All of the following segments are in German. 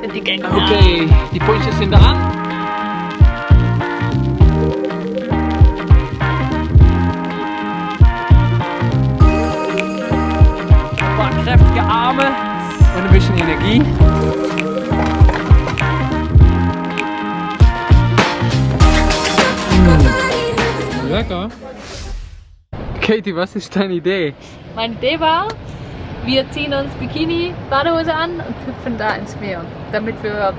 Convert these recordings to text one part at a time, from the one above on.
Sind die Gänge. Okay, die Punches sind an. Ein paar kräftige Arme und ein bisschen Energie. Mm, Lecker. Katie, was ist deine Idee? Meine Idee war, wir ziehen uns Bikini, Badehose an und hüpfen da ins Meer, damit wir ein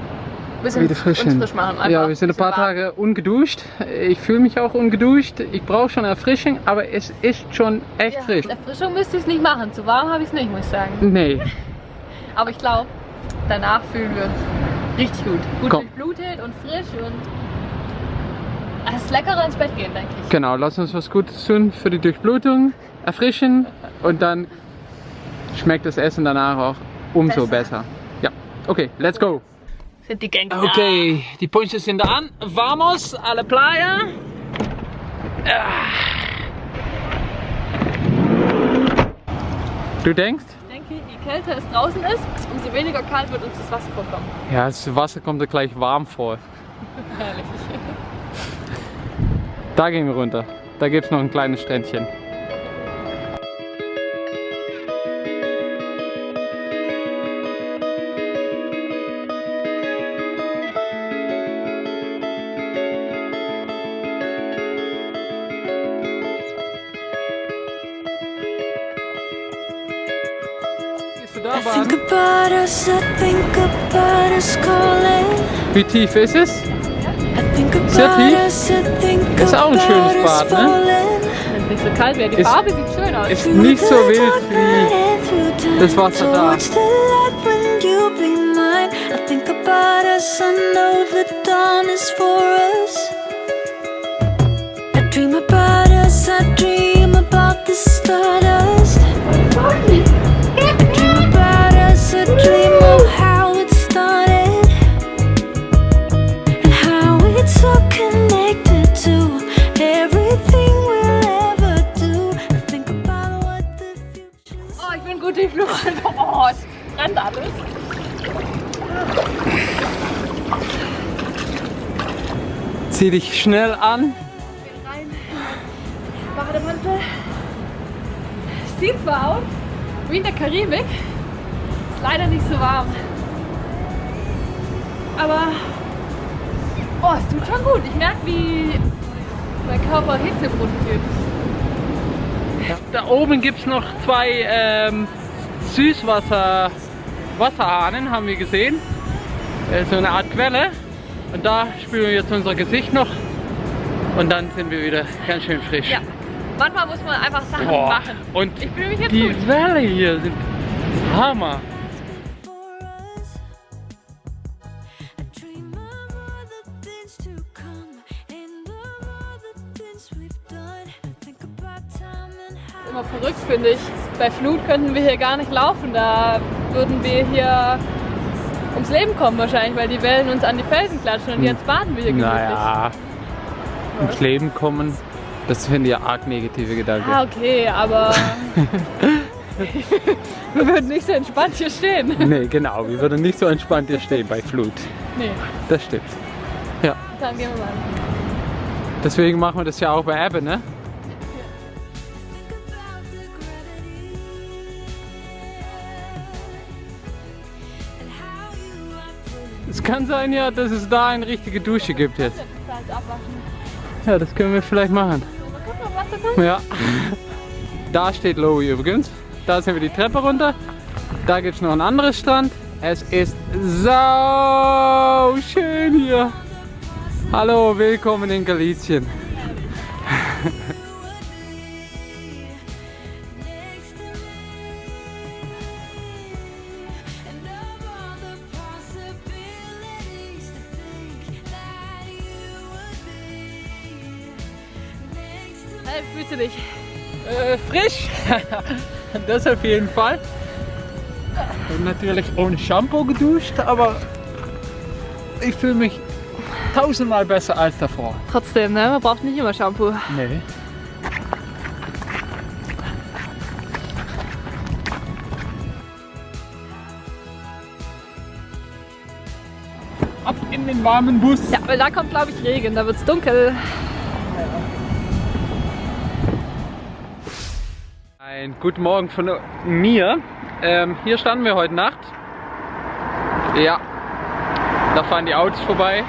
bisschen Wieder frisch uns frisch machen. Einfach Ja, wir sind ein paar warm. Tage ungeduscht. Ich fühle mich auch ungeduscht. Ich brauche schon Erfrischung, aber es ist schon echt Ja, frisch. Erfrischung müsste ich es nicht machen, zu warm habe ich es nicht, muss ich sagen. Nee, Aber ich glaube, danach fühlen wir uns richtig gut. Gut Komm. durchblutet und frisch und es ist leckerer ins Bett gehen, denke ich. genau. Lass uns was Gutes tun für die Durchblutung, erfrischen und dann schmeckt das Essen danach auch umso besser. Besser. Ja, okay, let's go. Sind die Gänge. Okay, die Punches sind an. Vamos a la playa. Du denkst? Ich denke, je kälter es draußen ist, umso weniger kalt wird uns das Wasser vorkommen. Ja, das Wasser kommt da gleich warm vor. Herrlich. Da gehen wir runter. Da gibt es noch ein kleines Strändchen. Cause I think about us calling. Faces? Sehr tief. Ist auch ein schönes Bad, ne? Das ist nicht so kalt mehr. Die ist, Farbe sieht schön aus. Ist nicht so wild wie das Wasser da. I dream about us, I dream about the stardust. Gut durchblutet. Oh, es brennt alles. Zieh dich schnell an. rein. Bademantel. Sieht zwar aus wie in der Karibik, ist leider nicht so warm. Aber oh, es tut schon gut. Ich merke, wie mein Körper Hitze produziert. Da oben gibt es noch zwei ähm, Süßwasser Wasserhahnen, haben wir gesehen. Äh, so eine Art Quelle. Und da spülen wir jetzt unser Gesicht noch. Und dann sind wir wieder ganz schön frisch. Ja, manchmal muss man einfach Sachen Boah. machen. Und Ich fühle mich jetzt die gut. Welle hier sind Hammer. Immer verrückt finde ich. Bei Flut könnten wir hier gar nicht laufen. Da würden wir hier ums Leben kommen wahrscheinlich, weil die Wellen uns an die Felsen klatschen und jetzt baden wir hier gemütlich. Naja, ums Leben kommen, das finde ich ja arg negative Gedanke. Ah, okay, aber wir würden nicht so entspannt hier stehen. Nee, genau, wir würden nicht so entspannt hier stehen bei Flut. Nee, Das stimmt. Ja, dann gehen wir mal. deswegen machen wir das ja auch bei Ebbe, ne? Es kann sein ja, dass es da eine richtige Dusche gibt jetzt. Ja, das können wir vielleicht machen. Ja. Da steht Lowy übrigens. Da sind wir die Treppe runter. Da gibt es noch ein anderes Strand. Es ist sau schön hier. Hallo, willkommen in Galicien. das auf jeden Fall. Und natürlich ohne Shampoo geduscht, aber ich fühle mich tausendmal besser als davor. Trotzdem, ne? man braucht nicht immer Shampoo. Nee. Ab in den warmen Bus. Ja, weil da kommt glaube ich Regen, da wird es dunkel. Ein guten Morgen von mir. Ähm, hier standen wir heute Nacht. Ja, da fahren die Autos vorbei.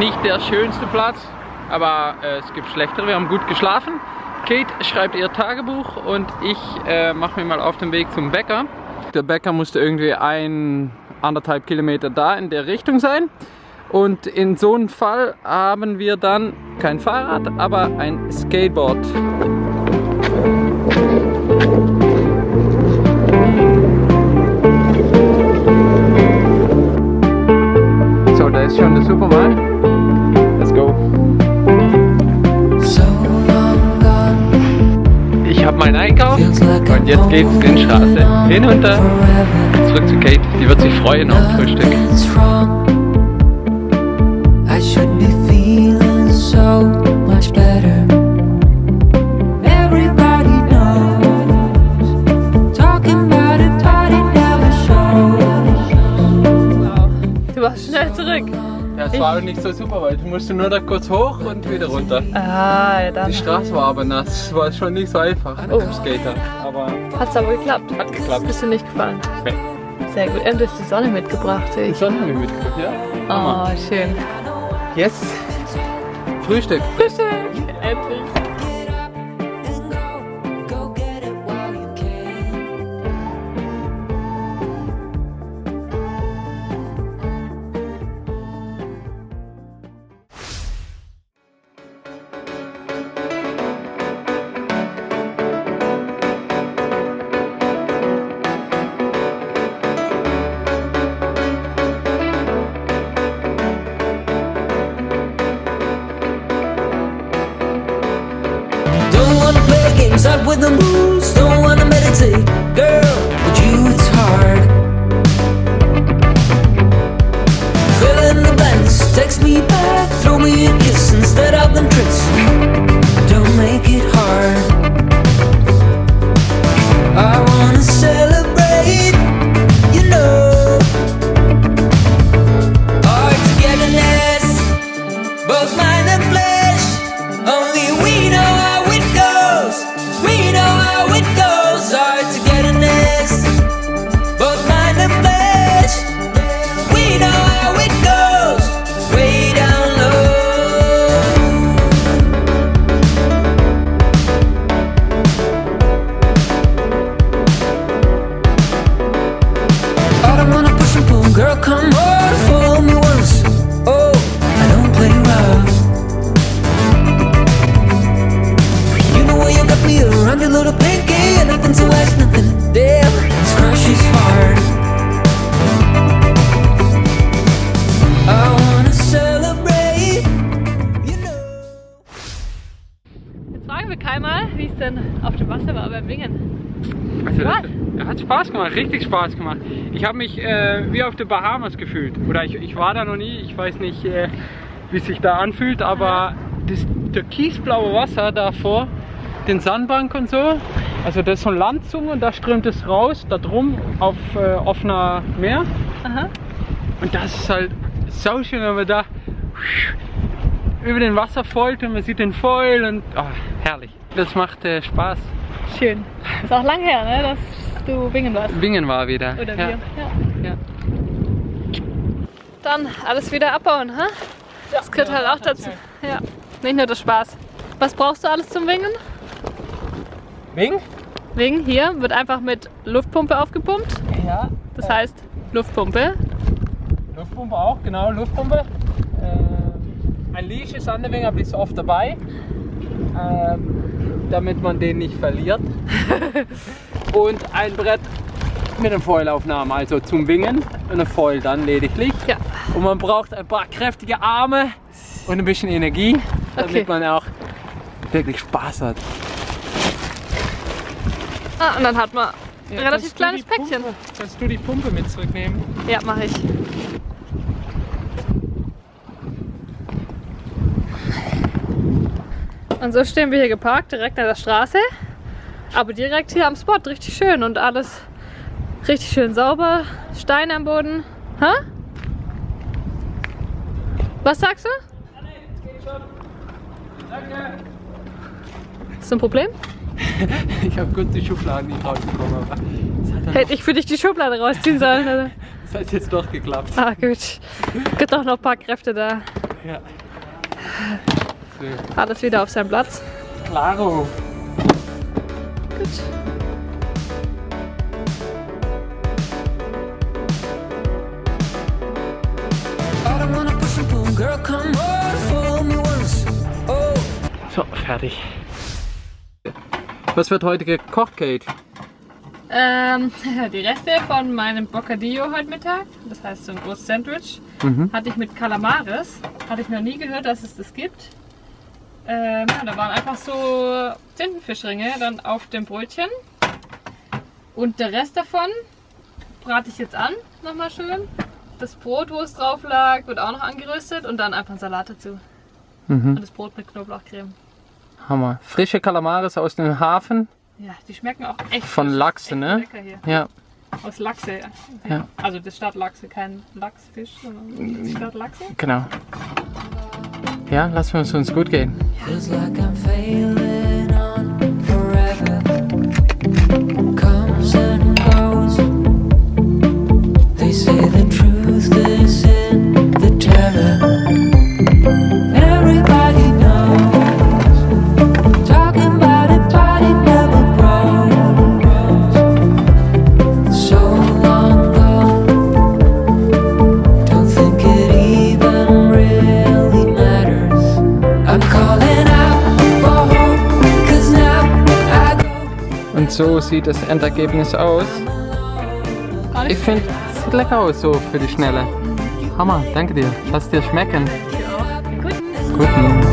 Nicht der schönste Platz, aber äh, es gibt schlechtere. Wir haben gut geschlafen. Kate schreibt ihr Tagebuch und ich äh, mache mir mal auf den Weg zum Bäcker. Der Bäcker musste irgendwie ein, anderthalb Kilometer da in der Richtung sein. Und in so einem Fall haben wir dann kein Fahrrad, aber ein Skateboard. Supermarkt. Let's go. Ich habe meinen Einkauf und jetzt geht's den Straße hinunter. Zurück zu Kate, die wird sich freuen auf Frühstück. Nicht so super, weil du musst nur da kurz hoch und wieder runter. Ah, ja dann. Die Straße war aber nass, es war schon nicht so einfach Oh. für Skater. Aber Hat's aber geklappt. hat geklappt. Bist du nicht gefallen? Nee. Sehr gut. Und du hast die Sonne mitgebracht, sehe Die ich. Sonne haben wir mitgebracht, ja? Oh, schön. Yes! Frühstück! Frühstück! Endlich. Hat Spaß gemacht, richtig Spaß gemacht. Ich habe mich äh, wie auf den Bahamas gefühlt. Oder ich, ich war da noch nie, ich weiß nicht, äh, wie es sich da anfühlt, aber das türkisblaue Wasser da vor den Sandbank und so, also das ist so ein Landzunge und da strömt es raus, da drum auf äh, offener Meer. Aha. Und das ist halt so schön, wenn man da über den Wasser folgt und man sieht den Foil und oh, herrlich. Das macht äh, Spaß. Schön. Ist auch lang her, ne, dass du wingen warst. Wingen war wieder. Oder ja. wir. Ja. Ja. Dann alles wieder abbauen, ha? Das gehört halt auch dazu. Ja. Nicht nur der Spaß. Was brauchst du alles zum Wingen? Wing? Wingen hier wird einfach mit Luftpumpe aufgepumpt. Ja. Das heißt Luftpumpe. Luftpumpe auch, genau, Luftpumpe. Äh, ein Leash ist an der Wing, aber die ist oft dabei. Ähm, damit man den nicht verliert. Und ein Brett mit einem Foilaufnahme, also zum Wingen und ein Foil dann lediglich. Ja. Und man braucht ein paar kräftige Arme und ein bisschen Energie, damit Okay. man auch wirklich Spaß hat. Ah, und dann hat man ein Ja, relativ kannst du kleines Päckchen. Pumpe, kannst du die Pumpe mit zurücknehmen? Ja, mache ich. Und so stehen wir hier geparkt, direkt an der Straße. Aber direkt hier am Spot, richtig schön und alles richtig schön sauber. Steine am Boden. Hä? Was sagst du? Ist das ein Problem? Ich habe kurz die Schubladen nicht rausbekommen, aber Hätte ich für dich die Schublade rausziehen sollen. Oder? es hat jetzt doch geklappt. Ah, gut. Gibt auch noch ein paar Kräfte da. Ja. So. Alles wieder auf seinem Platz. Klaro. Gut. I don't wanna push and pull, girl, come on, fool me once. Oh. So, fertig. Was wird heute gekocht, Kate? Ähm, die Reste von meinem Bocadillo heute Mittag, das heißt so ein großes Sandwich, Mhm. hatte ich mit Calamares. Hatte ich noch nie gehört, dass es das gibt. Ähm, ja, da waren einfach so Tintenfischringe dann auf dem Brötchen. Und der Rest davon brate ich jetzt an, nochmal schön. Das Brot, wo es drauf lag, wird auch noch angeröstet und dann einfach ein Salat dazu. Mhm. Und das Brot mit Knoblauchcreme. Hammer. Frische Kalamares aus dem Hafen Ja, die schmecken auch echt von frisch. Lachse, echt ne? Lecker hier. Ja. Aus Lachse. Ja. Ja. Also das statt Lachse, kein Lachsfisch, sondern statt Lachse. Genau. Ja, lassen wir es uns gut gehen. They sieht das Endergebnis aus. Ich finde, es sieht lecker aus so für die Schnelle. Hammer, danke dir. Lass dir schmecken. Gut. Guten.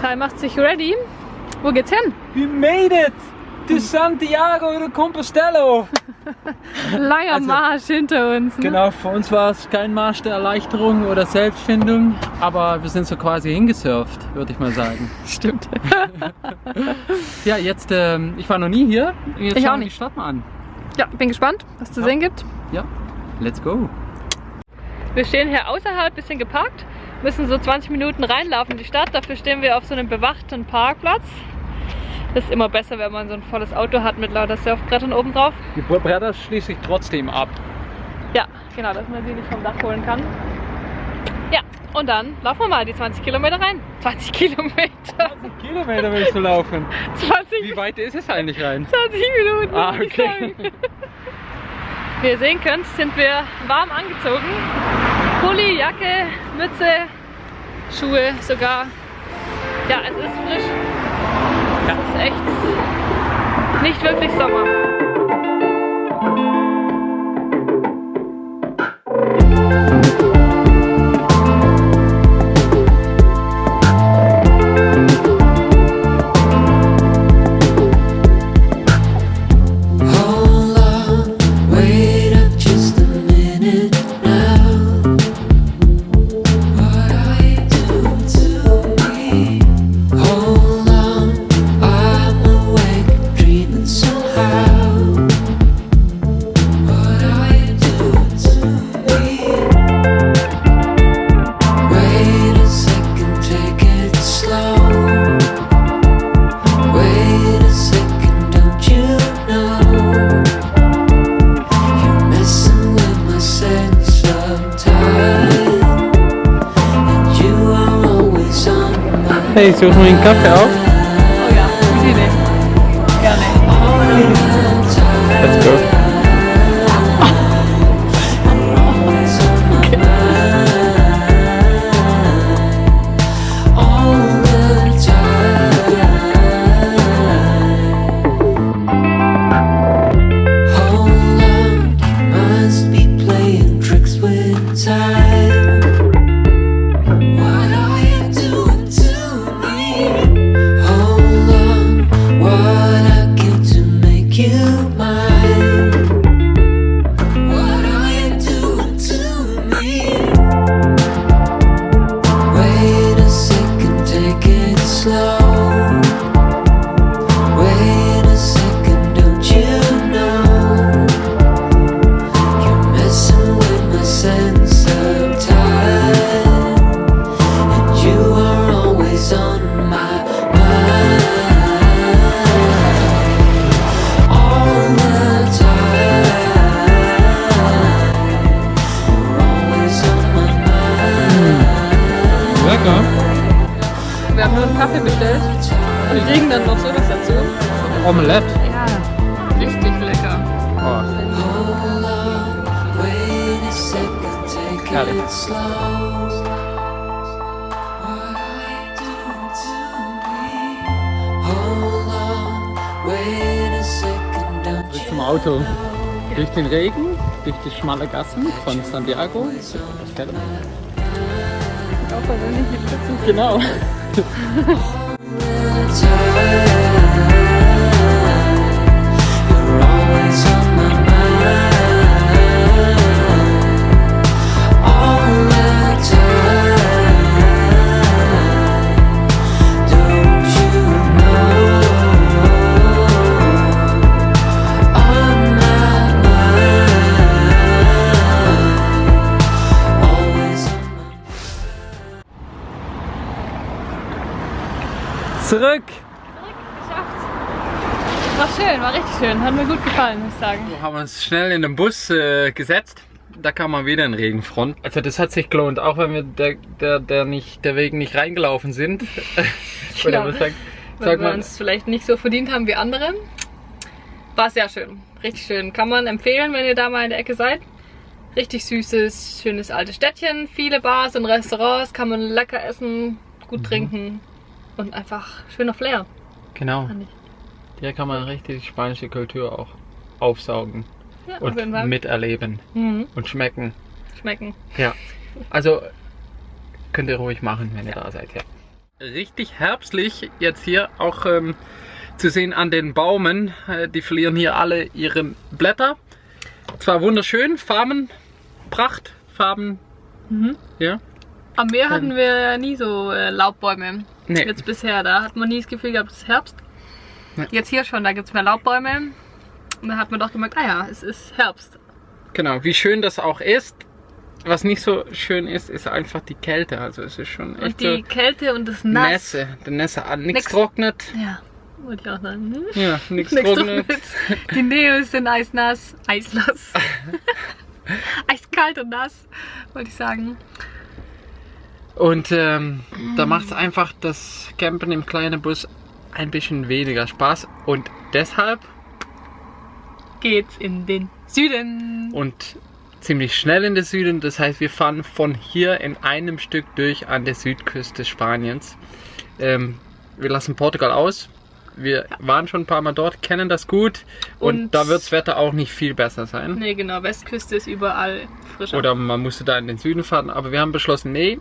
Kai macht sich ready. Wo geht's hin? We made it! To Santiago de Compostela! Langer Also- Marsch hinter uns. Ne? Genau, für uns war es kein Marsch der Erleichterung oder Selbstfindung, aber wir sind so quasi hingesurft, würde ich mal sagen. Stimmt. Ja, jetzt, ähm, ich war noch nie hier. Jetzt Ich schauen auch wir die nicht. Stadt mal an. Ja, bin gespannt, was zu Ja. sehen gibt. Ja, let's go. Wir stehen hier außerhalb, bisschen geparkt, müssen so 20 Minuten reinlaufen in die Stadt. Dafür stehen wir auf so einem bewachten Parkplatz. Das ist immer besser, wenn man so ein volles Auto hat mit lauter Surfbrettern oben drauf. Die Bretter schließe ich trotzdem ab. Ja, genau, dass man sie nicht vom Dach holen kann. Ja, und dann laufen wir mal die 20 Kilometer rein. 20 Kilometer. 20 Kilometer willst du laufen. 20, Wie weit ist es eigentlich rein? 20 Minuten. Ah, okay. Wie ihr sehen könnt, sind wir warm angezogen. Pulli, Jacke, Mütze, Schuhe sogar. Ja, es ist frisch. Ja. Es ist echt nicht wirklich Sommer. My Hey, such mir einen Auto. Durch den Regen, durch die schmale Gassen von Santiago. Das fährt. Auch wir nicht mit. Genau. Zurück! Geschafft. War schön, war richtig schön. Hat mir gut gefallen, muss ich sagen. Wir haben uns schnell in den Bus äh, gesetzt. Da kam mal wieder ein Regenfront. Also das hat sich gelohnt, auch wenn wir der, der, der, nicht, der Wegen nicht reingelaufen sind. Oder was sagt, Weil sagt wir man? uns vielleicht nicht so verdient haben wie andere. War sehr schön. Richtig schön. Kann man empfehlen, wenn ihr da mal in der Ecke seid. Richtig süßes, schönes altes Städtchen. Viele Bars und Restaurants. Kann man lecker essen, gut trinken. Und einfach schöner Flair. Genau. Hier kann man richtig die spanische Kultur auch aufsaugen Ja, und miterleben Mhm. und schmecken. Schmecken. Ja. Also könnt ihr ruhig machen, wenn ihr da seid, ja. Richtig herbstlich jetzt hier auch ähm, zu sehen an den Baumen. Äh, die verlieren hier alle ihre Blätter. Zwar wunderschön, Farben, Pracht, Farben. Mhm. Ja. Am Meer hatten wir nie so äh, Laubbäume. Nee. Jetzt bisher, da hat man nie das Gefühl gehabt, es ist Herbst. Nee. Jetzt hier schon, da gibt es mehr Laubbäume. Und da hat man doch gemerkt, ah ja, es ist Herbst. Genau, wie schön das auch ist. Was nicht so schön ist, ist einfach die Kälte. Also es ist schon Und echt die so Kälte und das Nass. Nässe. Der Nässe an. Nichts trocknet. Ja, wollte ich auch sagen. ne? Ja, nichts trocknet. Die Neos sind eisnass. Eisnass. Eiskalt und nass, wollte ich sagen. Und ähm, da Mm. macht es einfach das Campen im kleinen Bus ein bisschen weniger Spaß. Und deshalb Geht's in den Süden. und ziemlich schnell in den Süden. Das heißt, wir fahren von hier in einem Stück durch an der Südküste Spaniens. Ähm, wir lassen Portugal aus. Wir waren schon ein paar Mal dort, kennen das gut. Und, Und- da wird das Wetter auch nicht viel besser sein. Nee, genau, Westküste ist überall frischer. Oder man musste da in den Süden fahren. Aber wir haben beschlossen, nee,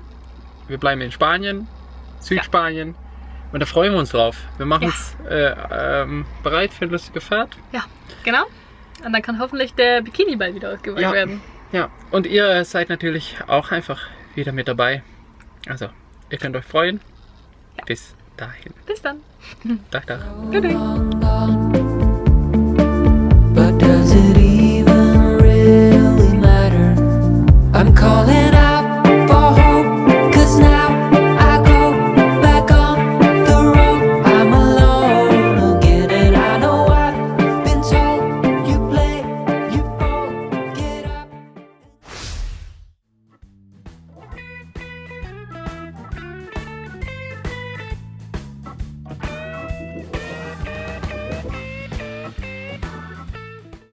wir bleiben in Spanien, Südspanien. Und da freuen wir uns drauf. Wir machen Ja. uns äh, ähm, bereit für eine lustige Fahrt. Ja, genau. Und dann kann hoffentlich der Bikini bald wieder ausgewählt Ja. werden. Ja, und ihr seid natürlich auch einfach wieder mit dabei. Also, ihr könnt euch freuen. Bis dahin. Bis dann. Tag, Tag. Tschüss.